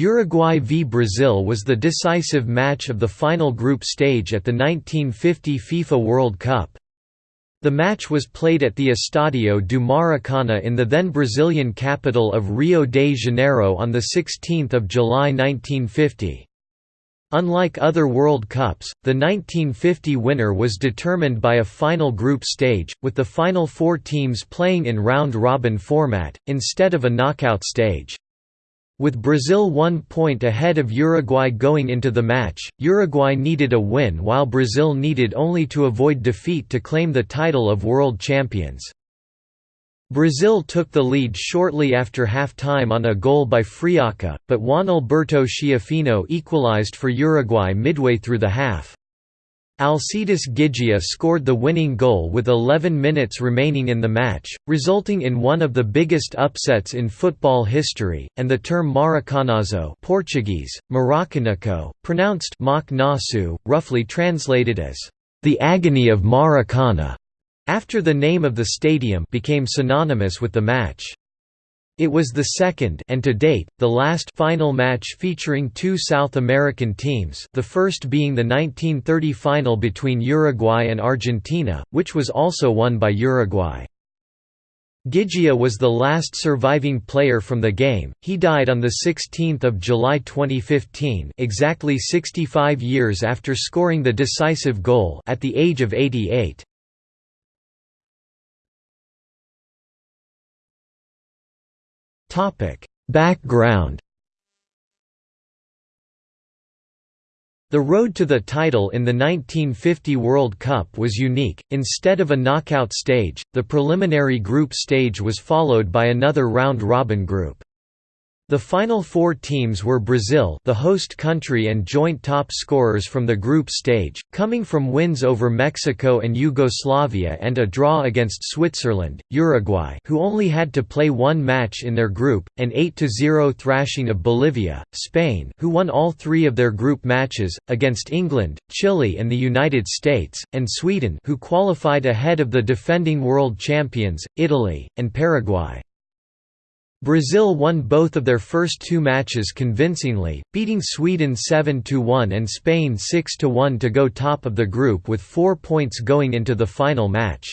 Uruguay v Brazil was the decisive match of the final group stage at the 1950 FIFA World Cup. The match was played at the Estadio do Maracana in the then Brazilian capital of Rio de Janeiro on 16 July 1950. Unlike other World Cups, the 1950 winner was determined by a final group stage, with the final four teams playing in round-robin format, instead of a knockout stage. With Brazil one point ahead of Uruguay going into the match, Uruguay needed a win while Brazil needed only to avoid defeat to claim the title of world champions. Brazil took the lead shortly after half-time on a goal by Friaca, but Juan Alberto Schiaffino equalized for Uruguay midway through the half. Alcides Ghiggia scored the winning goal with 11 minutes remaining in the match, resulting in one of the biggest upsets in football history, and the term Maracanazo Portuguese, Maracanaco, pronounced Nasu, roughly translated as, "...the agony of Maracana", after the name of the stadium became synonymous with the match. It was the second and to date, the last final match featuring two South American teams the first being the 1930 final between Uruguay and Argentina, which was also won by Uruguay. Ghiggia was the last surviving player from the game, he died on 16 July 2015 exactly 65 years after scoring the decisive goal at the age of 88. Background. The road to the title in the 1950 World Cup was unique. Instead of a knockout stage, the preliminary group stage was followed by another round-robin group. The final four teams were Brazil the host country and joint top scorers from the group stage, coming from wins over Mexico and Yugoslavia and a draw against Switzerland, Uruguay who only had to play one match in their group, an 8–0 thrashing of Bolivia, Spain who won all three of their group matches, against England, Chile and the United States, and Sweden who qualified ahead of the defending world champions, Italy, and Paraguay. Brazil won both of their first two matches convincingly, beating Sweden 7–1 and Spain 6–1 to go top of the group with four points going into the final match.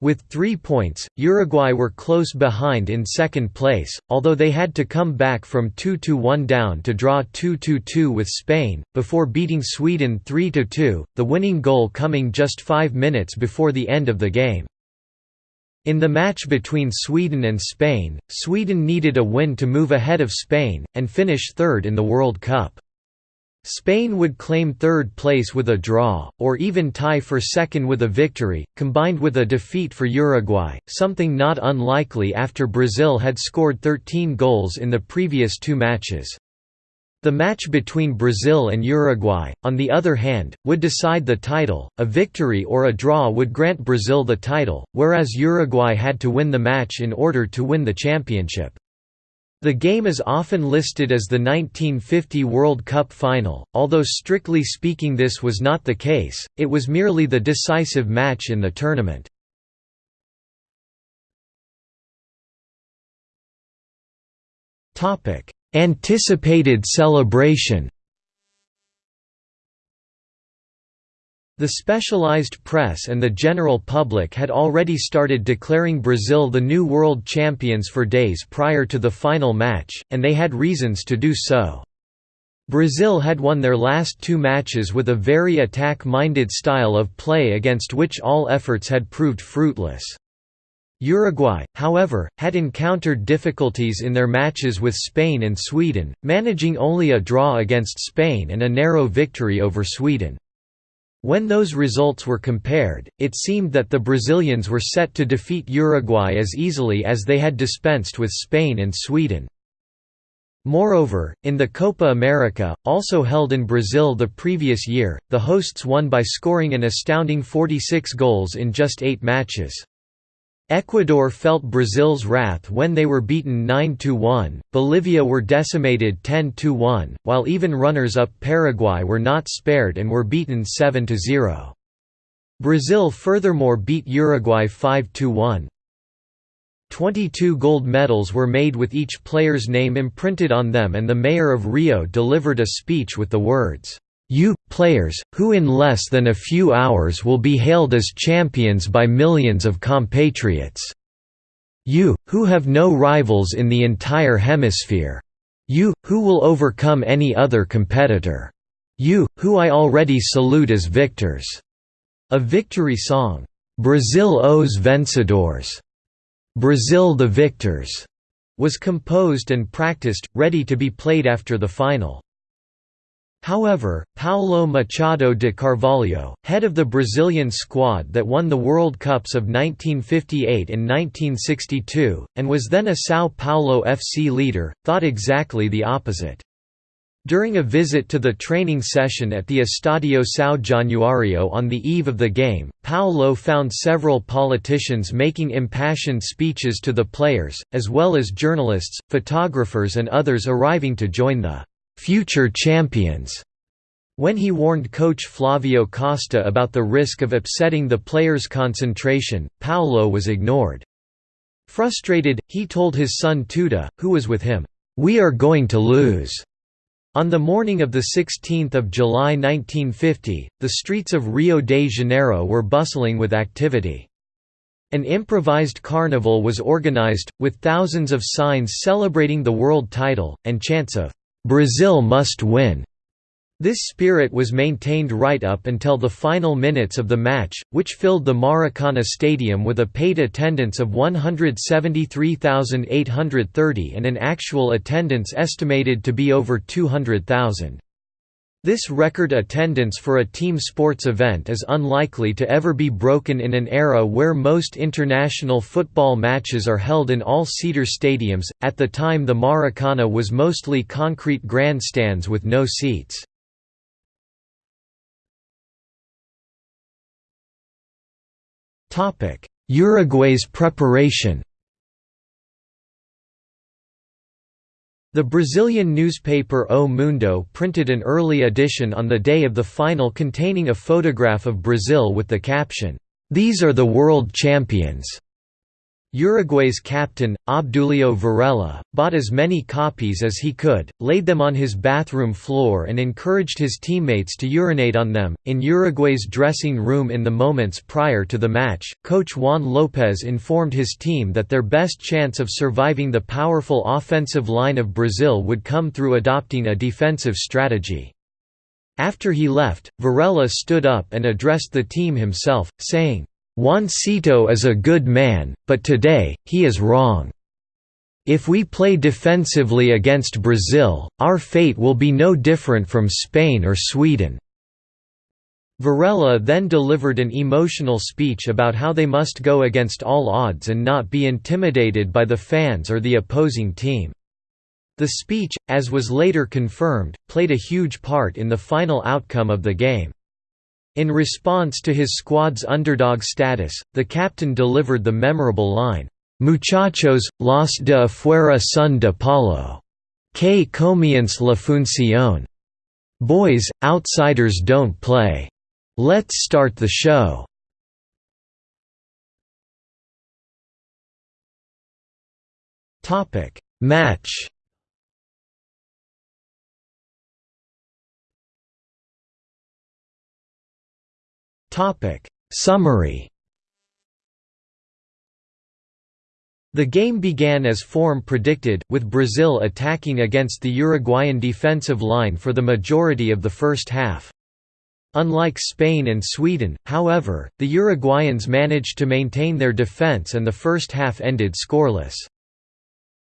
With three points, Uruguay were close behind in second place, although they had to come back from 2–1 down to draw 2–2 with Spain, before beating Sweden 3–2, the winning goal coming just five minutes before the end of the game. In the match between Sweden and Spain, Sweden needed a win to move ahead of Spain, and finish third in the World Cup. Spain would claim third place with a draw, or even tie for second with a victory, combined with a defeat for Uruguay, something not unlikely after Brazil had scored 13 goals in the previous two matches. The match between Brazil and Uruguay, on the other hand, would decide the title, a victory or a draw would grant Brazil the title, whereas Uruguay had to win the match in order to win the championship. The game is often listed as the 1950 World Cup final, although strictly speaking this was not the case, it was merely the decisive match in the tournament. Topic: Anticipated celebration The specialized press and the general public had already started declaring Brazil the new world champions for days prior to the final match, and they had reasons to do so. Brazil had won their last two matches with a very attack-minded style of play against which all efforts had proved fruitless. Uruguay, however, had encountered difficulties in their matches with Spain and Sweden, managing only a draw against Spain and a narrow victory over Sweden. When those results were compared, it seemed that the Brazilians were set to defeat Uruguay as easily as they had dispensed with Spain and Sweden. Moreover, in the Copa America, also held in Brazil the previous year, the hosts won by scoring an astounding 46 goals in just eight matches. Ecuador felt Brazil's wrath when they were beaten 9–1, Bolivia were decimated 10–1, while even runners-up Paraguay were not spared and were beaten 7–0. Brazil furthermore beat Uruguay 5–1. Twenty-two gold medals were made with each player's name imprinted on them and the mayor of Rio delivered a speech with the words, "'You, players, who in less than a few hours will be hailed as champions by millions of compatriots. You, who have no rivals in the entire hemisphere. You, who will overcome any other competitor. You, who I already salute as victors." A victory song, "'Brazil os Vencedores' Brazil the Victors' was composed and practiced, ready to be played after the final. However, Paulo Machado de Carvalho, head of the Brazilian squad that won the World Cups of 1958 and 1962, and was then a São Paulo FC leader, thought exactly the opposite. During a visit to the training session at the Estadio São Januário on the eve of the game, Paulo found several politicians making impassioned speeches to the players, as well as journalists, photographers and others arriving to join the future champions. When he warned coach Flavio Costa about the risk of upsetting the players' concentration, Paulo was ignored. Frustrated, he told his son Tuta, who was with him, "'We are going to lose'". On the morning of 16 July 1950, the streets of Rio de Janeiro were bustling with activity. An improvised carnival was organized, with thousands of signs celebrating the world title, and chants of Brazil must win. This spirit was maintained right up until the final minutes of the match, which filled the Maracana Stadium with a paid attendance of 173,830 and an actual attendance estimated to be over 200,000. This record attendance for a team sports event is unlikely to ever be broken in an era where most international football matches are held in all-seater stadiums. At the time the Maracana was mostly concrete grandstands with no seats. Uruguay's preparation The Brazilian newspaper O Mundo printed an early edition on the day of the final containing a photograph of Brazil with the caption, "'These are the world champions'". Uruguay's captain, Obdulio Varela, bought as many copies as he could, laid them on his bathroom floor and encouraged his teammates to urinate on them. In Uruguay's dressing room in the moments prior to the match, coach Juan Lopez informed his team that their best chance of surviving the powerful offensive line of Brazil would come through adopting a defensive strategy. After he left, Varela stood up and addressed the team himself, saying, Juancito is a good man, but today, he is wrong. If we play defensively against Brazil, our fate will be no different from Spain or Sweden." Varela then delivered an emotional speech about how they must go against all odds and not be intimidated by the fans or the opposing team. The speech, as was later confirmed, played a huge part in the final outcome of the game. In response to his squad's underdog status, the captain delivered the memorable line, "'Muchachos, los de afuera son de palo. Que comience la función. Boys, outsiders don't play. Let's start the show." Match Summary The game began as form predicted, with Brazil attacking against the Uruguayan defensive line for the majority of the first half. Unlike Spain and Sweden, however, the Uruguayans managed to maintain their defense and the first half ended scoreless.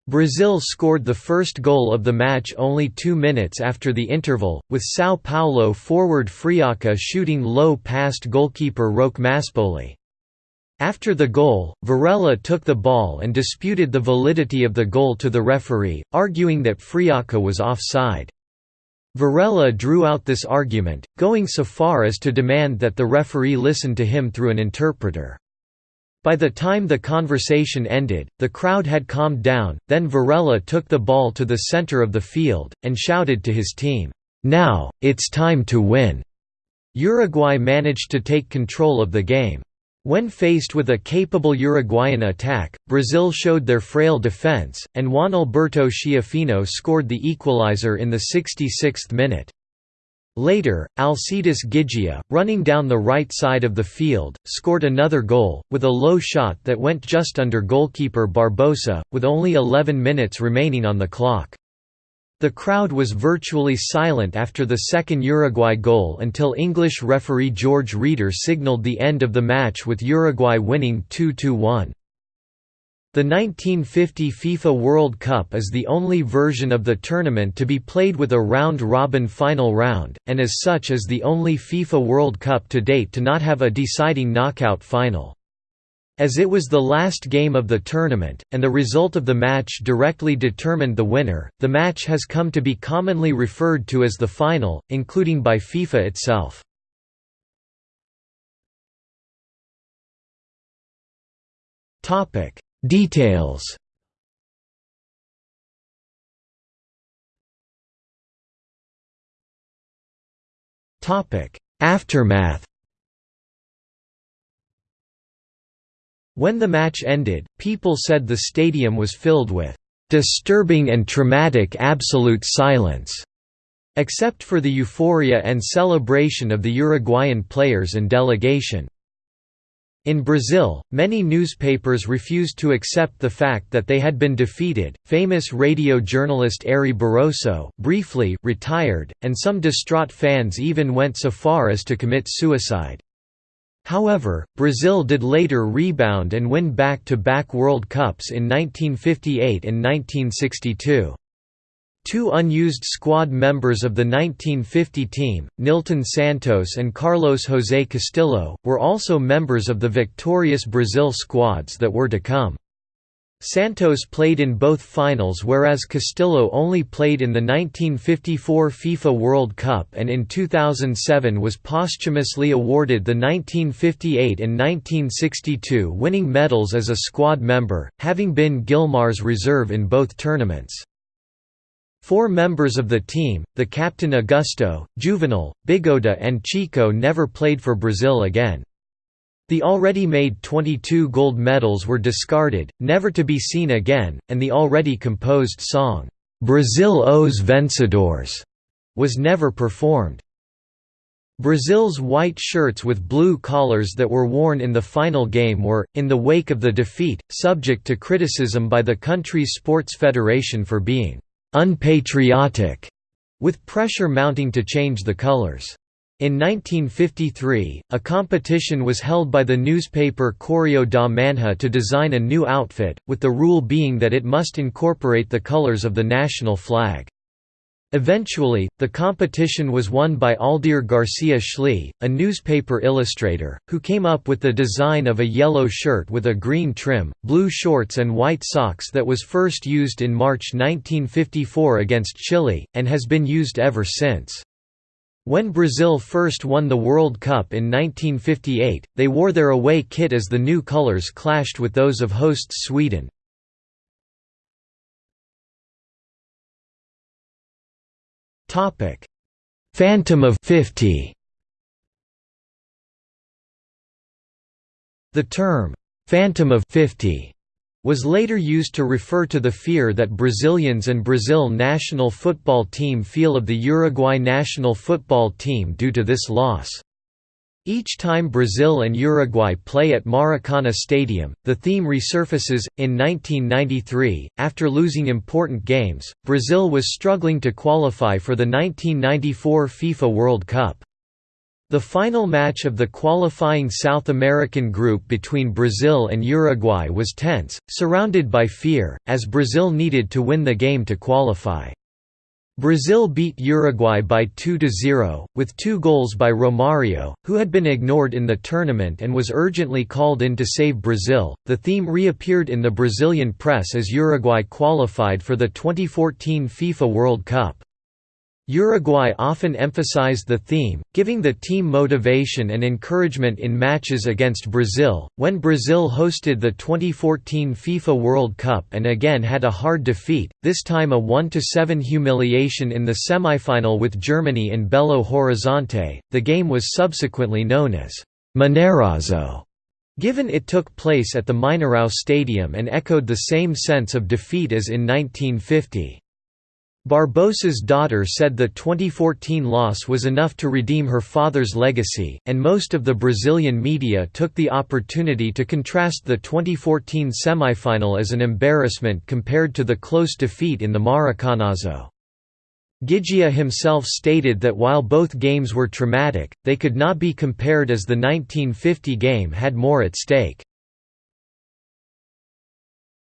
Brazil scored the first goal of the match only two minutes after the interval, with São Paulo forward Friaca shooting low past goalkeeper Roque Maspoli. After the goal, Varela took the ball and disputed the validity of the goal to the referee, arguing that Friaca was offside. Varela drew out this argument, going so far as to demand that the referee listen to him through an interpreter. By the time the conversation ended, the crowd had calmed down, then Varela took the ball to the center of the field, and shouted to his team, "'Now, it's time to win!' Uruguay managed to take control of the game. When faced with a capable Uruguayan attack, Brazil showed their frail defense, and Juan Alberto Schiaffino scored the equalizer in the 66th minute. Later, Alcides Ghiggia, running down the right side of the field, scored another goal, with a low shot that went just under goalkeeper Barbosa, with only 11 minutes remaining on the clock. The crowd was virtually silent after the second Uruguay goal until English referee George Reader signalled the end of the match with Uruguay winning 2–1. The 1950 FIFA World Cup is the only version of the tournament to be played with a round-robin final round, and as such is the only FIFA World Cup to date to not have a deciding knockout final. As it was the last game of the tournament, and the result of the match directly determined the winner, the match has come to be commonly referred to as the final, including by FIFA itself. Details. Aftermath. When the match ended, people said the stadium was filled with disturbing and traumatic absolute silence, except for the euphoria and celebration of the Uruguayan players and delegation. In Brazil, many newspapers refused to accept the fact that they had been defeated. Famous radio journalist Ari Barroso briefly retired, and some distraught fans even went so far as to commit suicide. However, Brazil did later rebound and win back-to-back World Cups in 1958 and 1962. Two unused squad members of the 1950 team, Nilton Santos and Carlos José Castilho, were also members of the victorious Brazil squads that were to come. Santos played in both finals whereas Castilho only played in the 1954 FIFA World Cup and in 2007 was posthumously awarded the 1958 and 1962 winning medals as a squad member, having been Gilmar's reserve in both tournaments. Four members of the team, the captain Augusto, Juvenal, Bigode and Chico never played for Brazil again. The already made 22 gold medals were discarded, never to be seen again, and the already composed song, "'Brazil Os Vencedores' was never performed. Brazil's white shirts with blue collars that were worn in the final game were, in the wake of the defeat, subject to criticism by the country's sports federation for being «unpatriotic», with pressure mounting to change the colors. In 1953, a competition was held by the newspaper Correio da Manhã to design a new outfit, with the rule being that it must incorporate the colors of the national flag. Eventually, the competition was won by Aldir Garcia Schlee, a newspaper illustrator, who came up with the design of a yellow shirt with a green trim, blue shorts and white socks that was first used in March 1954 against Chile, and has been used ever since. When Brazil first won the World Cup in 1958, they wore their away kit as the new colours clashed with those of hosts Sweden. Phantom of 50 The term, "'Phantom of 50' was later used to refer to the fear that Brazilians and Brazil national football team feel of the Uruguay national football team due to this loss. Each time Brazil and Uruguay play at Maracana Stadium, the theme resurfaces. In 1993, after losing important games, Brazil was struggling to qualify for the 1994 FIFA World Cup. The final match of the qualifying South American group between Brazil and Uruguay was tense, surrounded by fear, as Brazil needed to win the game to qualify. Brazil beat Uruguay by 2–0, with two goals by Romario, who had been ignored in the tournament and was urgently called in to save Brazil. The theme reappeared in the Brazilian press as Uruguay qualified for the 2014 FIFA World Cup. Uruguay often emphasized the theme, giving the team motivation and encouragement in matches against Brazil. When Brazil hosted the 2014 FIFA World Cup and again had a hard defeat, this time a 1–7 humiliation in the semifinal with Germany in Belo Horizonte, the game was subsequently known as Mineirazo, Given it took place at the Mineirão Stadium and echoed the same sense of defeat as in 1950. Barbosa's daughter said the 2014 loss was enough to redeem her father's legacy, and most of the Brazilian media took the opportunity to contrast the 2014 semifinal as an embarrassment compared to the close defeat in the Maracanazo. Ghiggia himself stated that while both games were traumatic, they could not be compared as the 1950 game had more at stake.